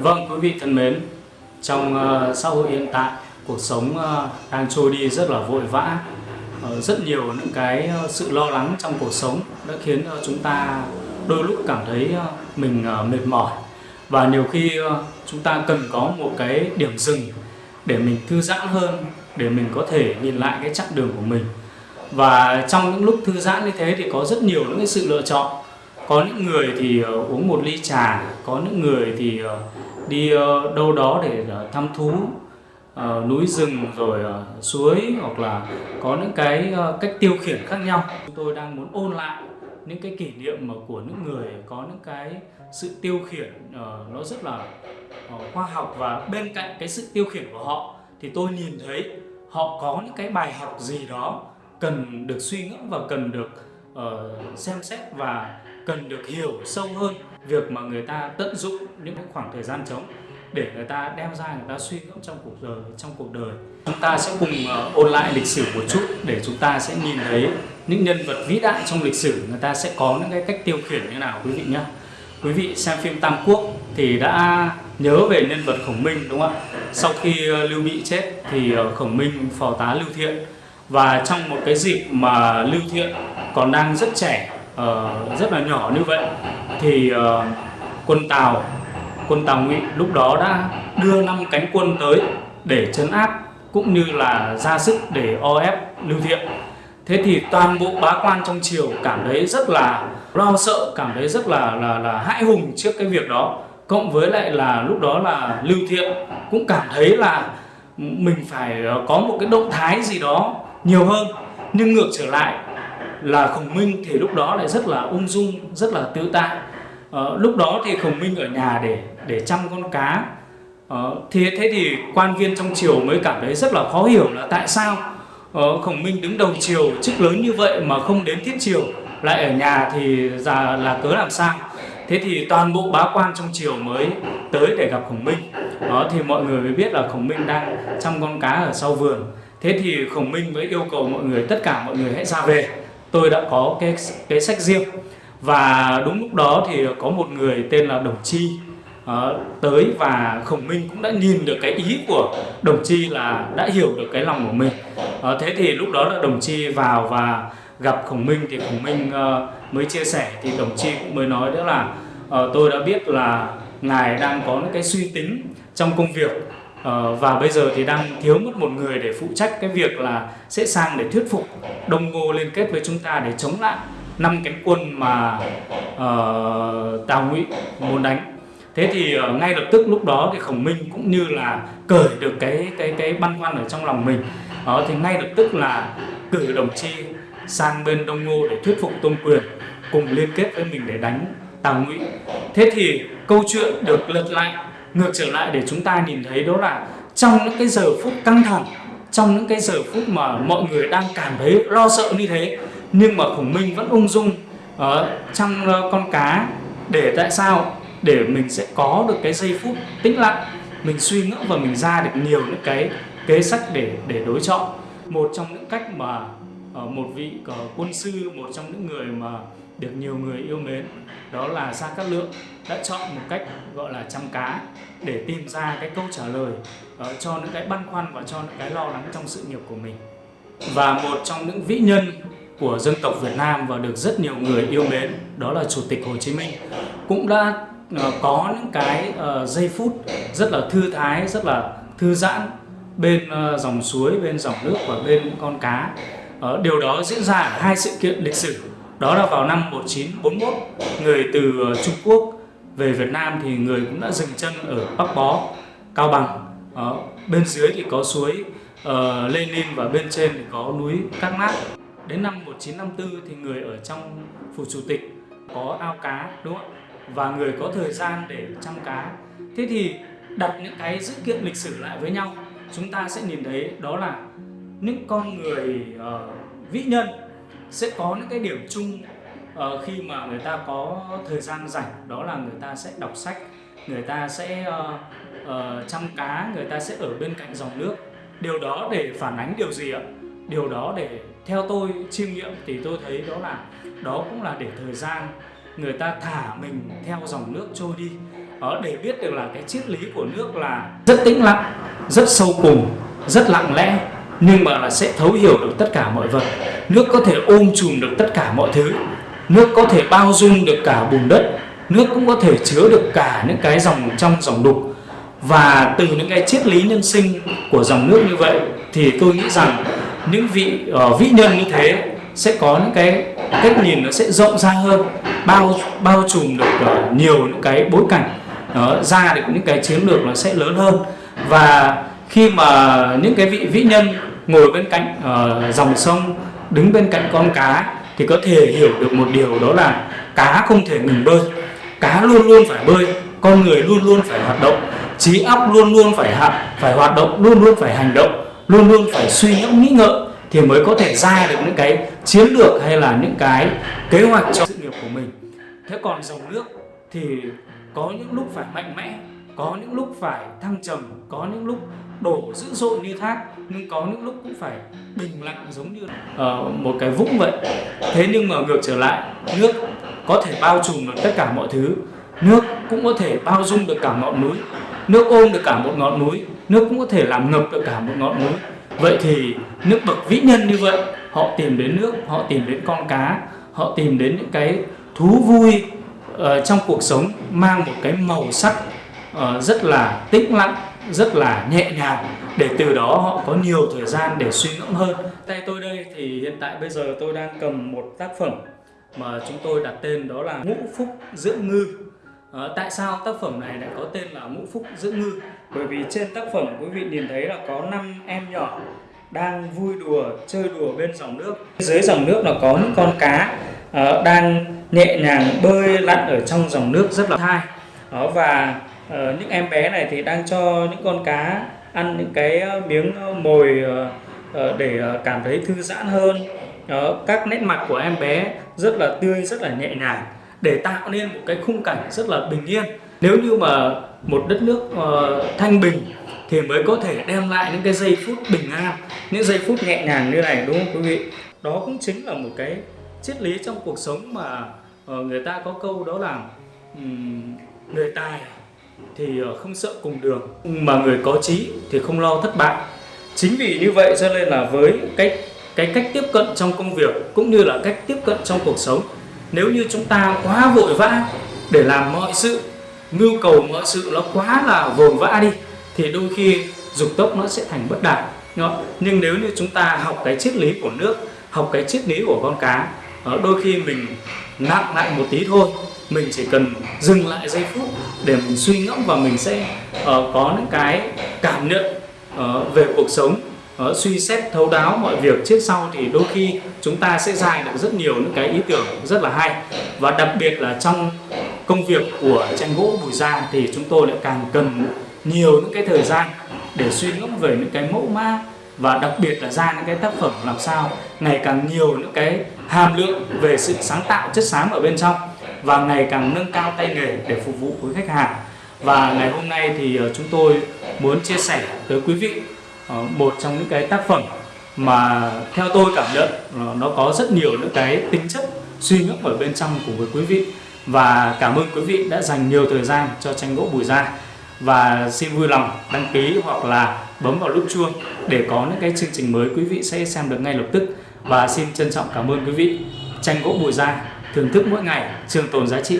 Vâng, quý vị thân mến, trong uh, xã hội hiện tại, cuộc sống uh, đang trôi đi rất là vội vã. Uh, rất nhiều những cái uh, sự lo lắng trong cuộc sống đã khiến uh, chúng ta đôi lúc cảm thấy uh, mình uh, mệt mỏi. Và nhiều khi uh, chúng ta cần có một cái điểm dừng để mình thư giãn hơn, để mình có thể nhìn lại cái chặng đường của mình. Và trong những lúc thư giãn như thế thì có rất nhiều những cái sự lựa chọn có những người thì uh, uống một ly trà có những người thì uh, đi uh, đâu đó để uh, thăm thú uh, núi rừng rồi uh, suối hoặc là có những cái uh, cách tiêu khiển khác nhau. Chúng tôi đang muốn ôn lại những cái kỷ niệm mà của những người có những cái sự tiêu khiển uh, nó rất là uh, khoa học và bên cạnh cái sự tiêu khiển của họ thì tôi nhìn thấy họ có những cái bài học gì đó cần được suy ngẫm và cần được uh, xem xét và cần được hiểu sâu hơn việc mà người ta tận dụng những cái khoảng thời gian trống để người ta đem ra người ta suy ngẫm trong cuộc đời trong cuộc đời. Chúng ta sẽ cùng uh, ôn lại lịch sử một chút để chúng ta sẽ nhìn thấy những nhân vật vĩ đại trong lịch sử. Người ta sẽ có những cái cách tiêu khiển như nào quý vị nhé. Quý vị xem phim Tam Quốc thì đã nhớ về nhân vật Khổng Minh đúng không ạ? Sau khi uh, Lưu Bị chết thì uh, Khổng Minh phò tá Lưu Thiện và trong một cái dịp mà Lưu Thiện còn đang rất trẻ uh, rất là nhỏ như vậy thì uh, quân Tào quân Tào Ngụy lúc đó đã đưa năm cánh quân tới để chấn áp cũng như là ra sức để o ép Lưu Thiện. Thế thì toàn bộ bá quan trong triều cảm thấy rất là lo sợ cảm thấy rất là là là hãi hùng trước cái việc đó. Cộng với lại là lúc đó là Lưu Thiện cũng cảm thấy là mình phải ờ, có một cái động thái gì đó nhiều hơn. Nhưng ngược trở lại là khổng minh thì lúc đó lại rất là ung dung rất là tự tại ờ, lúc đó thì khổng minh ở nhà để để chăm con cá. Ờ, thế thế thì quan viên trong triều mới cảm thấy rất là khó hiểu là tại sao ờ, khổng minh đứng đầu triều chức lớn như vậy mà không đến thiết triều lại ở nhà thì già là cớ làm sao? Thế thì toàn bộ bá quan trong triều mới tới để gặp khổng minh. Đó thì mọi người mới biết là khổng minh đang chăm con cá ở sau vườn thế thì khổng minh mới yêu cầu mọi người tất cả mọi người hãy ra về. Tôi đã có cái cái sách riêng. Và đúng lúc đó thì có một người tên là đồng chi uh, tới và khổng minh cũng đã nhìn được cái ý của đồng chi là đã hiểu được cái lòng của mình. Uh, thế thì lúc đó là đồng chi vào và gặp khổng minh thì khổng minh uh, mới chia sẻ. Thì đồng chi cũng mới nói đó là uh, tôi đã biết là ngài đang có cái suy tính trong công việc. Ờ, và bây giờ thì đang thiếu mất một người để phụ trách cái việc là sẽ sang để thuyết phục Đông Ngô liên kết với chúng ta để chống lại năm cánh quân mà uh, Tào Ngụy muốn đánh. Thế thì uh, ngay lập tức lúc đó thì Khổng Minh cũng như là cởi được cái cái cái băn khoăn ở trong lòng mình. Đó thì ngay lập tức là cử đồng chi sang bên Đông Ngô để thuyết phục Tôn Quyền cùng liên kết với mình để đánh Tào Ngụy. Thế thì câu chuyện được lật lại ngược trở lại để chúng ta nhìn thấy đó là trong những cái giờ phút căng thẳng, trong những cái giờ phút mà mọi người đang cảm thấy lo sợ như thế, nhưng mà khổng minh vẫn ung dung ờ, ở trong con cá để tại sao? Để mình sẽ có được cái giây phút tĩnh lặng, mình suy ngẫm và mình ra được nhiều những cái kế sách để để đối chọn. Một trong những cách mà ờ, một vị ờ, quân sư, một trong những người mà được nhiều người yêu mến đó là Gia Cát Lượng đã chọn một cách gọi là chăm cá để tìm ra cái câu trả lời uh, cho những cái băn khoăn và cho những cái lo lắng trong sự nghiệp của mình. Và một trong những vĩ nhân của dân tộc Việt Nam và được rất nhiều người yêu mến đó là Chủ tịch Hồ Chí Minh cũng đã uh, có những cái uh, giây phút rất là thư thái rất là thư giãn bên uh, dòng suối bên dòng nước và bên con cá. Uh, điều đó diễn ra ở hai sự kiện lịch sử đó là vào năm 1941, người từ ờ, Trung Quốc về Việt Nam thì người cũng đã dừng chân ở Bắc Bó, Cao Bằng. đó. bên dưới thì có suối uh, Lenin và bên trên thì có núi Cát Mát. Đến năm 1954 thì người ở trong phủ chủ tịch có ao cá đúng không Và người có thời gian để chăm cá. Thế thì đặt những cái dữ kiện lịch sử lại với nhau, chúng ta sẽ nhìn thấy đó là những con người uh, vĩ nhân sẽ có những cái điểm chung uh, khi mà người ta có thời gian rảnh. Đó là người ta sẽ đọc sách người ta sẽ uh, uh, chăm cá người ta sẽ ở bên cạnh dòng nước. Điều đó để phản ánh điều gì ạ? Điều đó để theo tôi chiêm nghiệm thì tôi thấy đó là đó cũng là để thời gian người ta thả mình theo dòng nước trôi đi. Đó, để biết được là cái triết lý của nước là rất tĩnh lặng rất sâu cùng rất lặng lẽ nhưng mà là sẽ thấu hiểu được tất cả mọi vật. Nước có thể ôm chùm được tất cả mọi thứ. Nước có thể bao dung được cả bùn đất. Nước cũng có thể chứa được cả những cái dòng trong dòng đục và từ những cái triết lý nhân sinh của dòng nước như vậy thì tôi nghĩ rằng những vị uh, vĩ nhân như thế sẽ có những cái cách nhìn nó sẽ rộng ra hơn bao bao trùm được uh, nhiều những cái bối cảnh. Uh, ra được những cái chiến lược nó sẽ lớn hơn. Và khi mà những cái vị vĩ nhân ngồi bên cạnh uh, dòng sông đứng bên cạnh con cá thì có thể hiểu được một điều đó là cá không thể ngừng bơi. Cá luôn luôn phải bơi con người luôn luôn phải hoạt động trí óc luôn luôn phải hạ, phải hoạt động luôn luôn phải hành động luôn luôn phải suy nghĩ, nghĩ ngợi thì mới có thể ra được những cái chiến lược hay là những cái kế hoạch cho sự nghiệp của mình. Thế còn dòng nước thì có những lúc phải mạnh mẽ có những lúc phải thăng trầm có những lúc đổ dữ dội như thác nhưng có những lúc cũng phải bình lặng giống như uh, một cái vũng vậy. Thế nhưng mà ngược trở lại nước có thể bao trùm được tất cả mọi thứ. Nước cũng có thể bao dung được cả ngọn núi. Nước ôm được cả một ngọn núi. Nước cũng có thể làm ngập được cả một ngọn núi. Vậy thì nước bậc vĩ nhân như vậy họ tìm đến nước họ tìm đến con cá họ tìm đến những cái thú vui uh, trong cuộc sống mang một cái màu sắc uh, rất là tĩnh lặng rất là nhẹ nhàng để từ đó họ có nhiều thời gian để suy ngẫm hơn. Tay tôi đây thì hiện tại bây giờ tôi đang cầm một tác phẩm mà chúng tôi đặt tên đó là ngũ phúc dưỡng ngư. À, tại sao tác phẩm này lại có tên là ngũ phúc dưỡng ngư? Bởi vì trên tác phẩm quý vị nhìn thấy là có năm em nhỏ đang vui đùa chơi đùa bên dòng nước. Dưới dòng nước là có những con cá uh, đang nhẹ nhàng bơi lặn ở trong dòng nước rất là thai. Đó và Ờ, những em bé này thì đang cho những con cá ăn những cái ờ, miếng ờ, mồi để cảm thấy thư giãn hơn. Đó, các nét mặt của em bé rất là tươi rất là nhẹ nhàng để tạo nên một cái khung cảnh rất là bình yên. Nếu như mà một đất nước uh, thanh bình thì mới có thể đem lại những cái giây phút bình an những giây phút nhẹ nhàng như này đúng không quý vị? Đó cũng chính là một cái triết lý trong cuộc sống mà uh, người ta có câu đó là um, người tài thì ờ, không sợ cùng đường. Mà người có trí thì không lo thất bại. Chính vì như vậy cho nên là với cái cái cách tiếp cận trong công việc cũng như là cách tiếp cận trong cuộc sống, nếu như chúng ta quá vội vã để làm mọi sự, mưu cầu mọi sự nó quá là vồn vã đi, thì đôi khi dục tốc nó sẽ thành bất đạt nhưng nếu như chúng ta học cái triết lý của nước, học cái triết lý của con cá đôi khi mình nặng lại một tí thôi. Mình chỉ cần dừng lại giây phút để mình suy ngẫm và mình sẽ uh, có những cái cảm nhận uh, về cuộc sống uh, suy xét thấu đáo mọi việc. Trước sau thì đôi khi chúng ta sẽ dài được rất nhiều những cái ý tưởng rất là hay. Và đặc biệt là trong công việc của tranh gỗ bùi gia thì chúng tôi lại càng cần nhiều những cái thời gian để suy ngẫm về những cái mẫu mã và đặc biệt là ra những cái tác phẩm làm sao ngày càng nhiều những cái hàm lượng về sự sáng tạo chất xám ở bên trong và ngày càng nâng cao tay nghề để phục vụ với khách hàng. Và ngày hôm nay thì ờ, chúng tôi muốn chia sẻ tới quý vị ờ, một trong những cái tác phẩm mà theo tôi cảm nhận ờ, nó có rất nhiều những cái tính chất suy ngẫm ở bên trong của với quý vị. Và cảm ơn quý vị đã dành nhiều thời gian cho tranh gỗ bùi gia. Và xin vui lòng đăng ký hoặc là bấm vào nút chuông để có những cái chương trình mới quý vị sẽ xem được ngay lập tức và xin trân trọng cảm ơn quý vị. Tranh gỗ bùi gia thưởng thức mỗi ngày trường tồn giá trị.